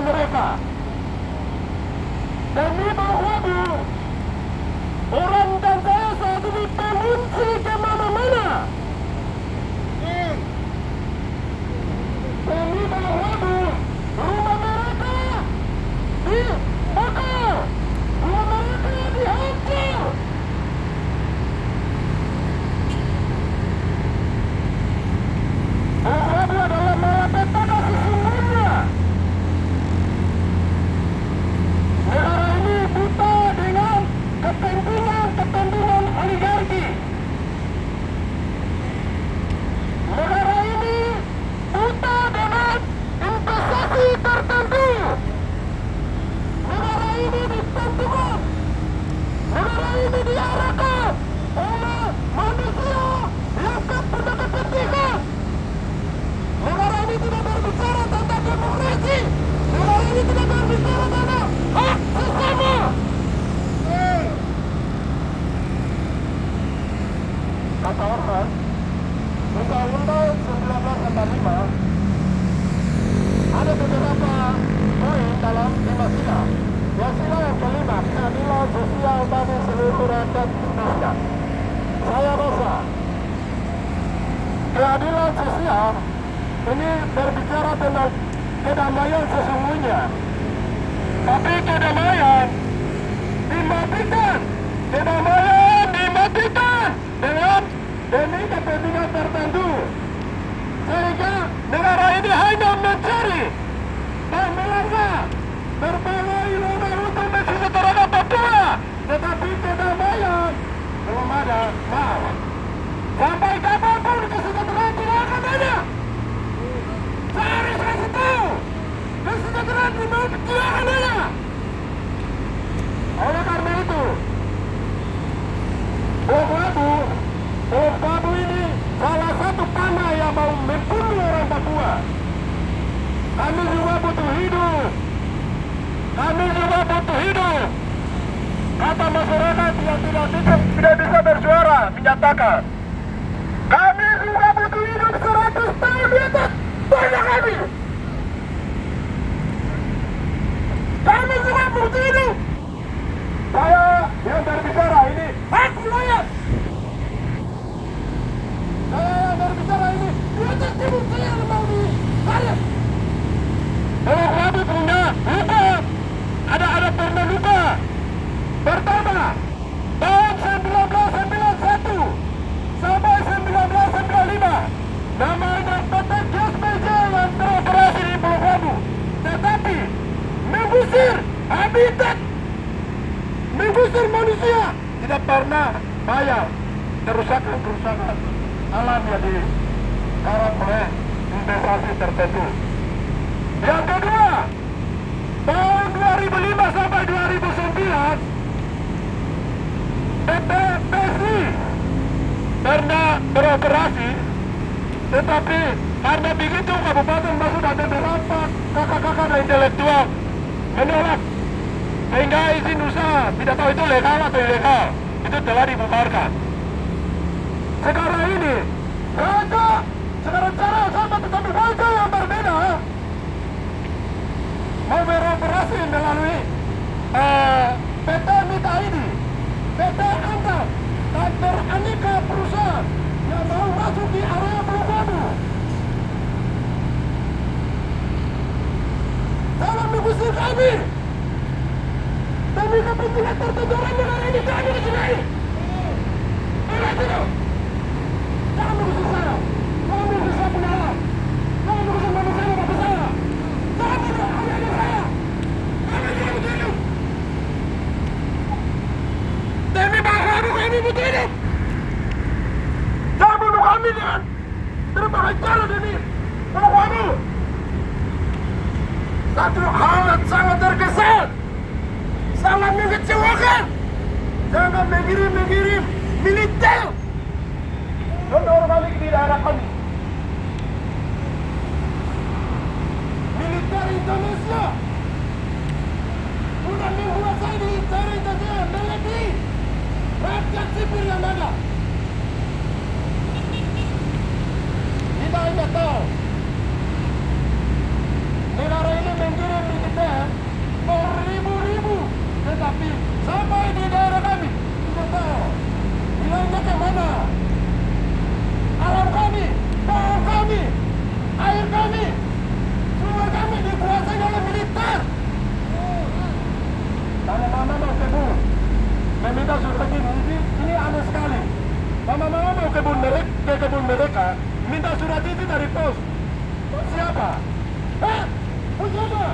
mereka. Demi bawah Rabu, orang dan saya saat ini mengungsi ke mana-mana. Demi bawah Rabu, rumah mereka dibakar, rumah mereka dihancur. Rabu adalah malapetaka sesungguhnya. Negara ini buta dengan kepentingan-kepentingan oligarki. Negara ini buta dengan investasi tertentu. Negara ini ditentukan. Negara ini diarahkan oleh manusia yang punya kepentingan. Negara ini tidak berbicara tentang demokrasi. Negara ini tidak berbicara tentang hak sesama. Kata Orhan, Undang-Undang 1945 ada beberapa poin dalam lima sila. Yang sila yang kelima, keadilan sosial bagi seluruh rakyat Indonesia. Saya rasa keadilan sosial ini berbicara tentang kedamaian sesungguhnya. Tapi kedamaian dimatikan. Kedamaian dimatikan dengan demi kepentingan tertentu. Sehingga negara ini hanya mencari kesejahteraan di mana tidak akan ada. Oleh karena itu, Bom Babu, Bom Babu ini salah satu panah yang mau membunuh orang Papua. Kami juga butuh hidup. Kami juga butuh hidup. Kata masyarakat yang tidak bisa, tidak bisa bersuara menyatakan kami juga butuh hidup 100 tahun di atas banyak kami. Butuh hidup. Saya yang berbicara ini hak wilayah. Saya yang berbicara ini di atas timur saya yang mau di saya. Kalau kami punya luka, ada ada pernah luka. Pertama, tahun 1991 sampai 1995 namanya PT Gas Meja yang beroperasi di Pulau Rabu tetapi mengusir habitat mengusir manusia tidak pernah bayar kerusakan-kerusakan alam yang dikarang oleh investasi tertentu. Yang kedua tahun 2005 sampai 2009 PT PSI pernah beroperasi tetapi karena begitu kabupaten masuk ada beberapa kakak-kakak intelektual menolak sehingga izin usaha. Tidak tahu itu legal atau ilegal. Itu telah dibubarkan. Sekarang ini raja sekarang cara sama tetapi raja yang berbeda mau beroperasi melalui eh, PT Mita ini PT Antam dan beraneka perusahaan yang mau masuk di area Pulau Babu. Jangan mengusir kami. Demi kepentingan tertentu orang negara ini kami di sini. Ingat itu. Jangan mengusir saya. Jangan mengusir saya punya alam. Jangan mengusir manusia yang bapak saya. Jangan mengusir دايما مجرم مجرم من الدم أنا ورا بعض كبير أنا حمي ميليتاري اندونيسيا una lengua zaidi itare itatea mbele bi rakta sipir ya mada meminta suruh pergi ini, ini aneh sekali mama-mama mau kebun mereka, ke kebun mereka minta surat itu dari pos siapa? Hah? Siapa?